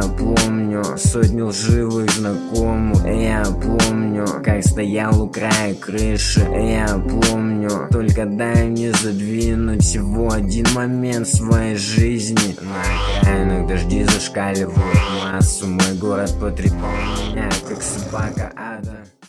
Я помню сотню лживых знакомых Я помню, как стоял у края крыши Я помню, только дай мне задвинуть всего один момент своей жизни. На окраинах дожди зашкаливают массу Мой город потрепал меня, как собака ада.